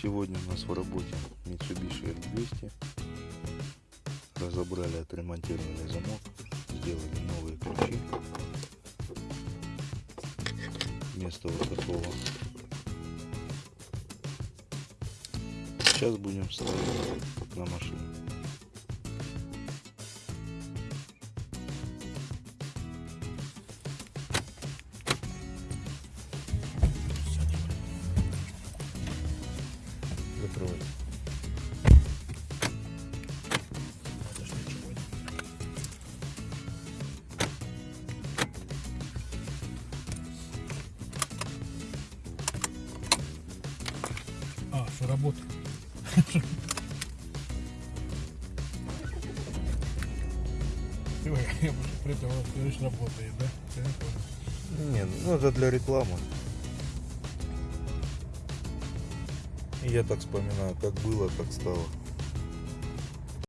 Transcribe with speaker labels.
Speaker 1: Сегодня у нас в работе Mitsubishi L200. Разобрали, отремонтировали замок, сделали новые ключи. Вместо вот такого. Сейчас будем ставить на машину. Закрывай.
Speaker 2: А, что работает. Я бы придумал, что работает, да? Не.
Speaker 1: Нет, ну это для рекламы. Я так вспоминаю, как было, как стало.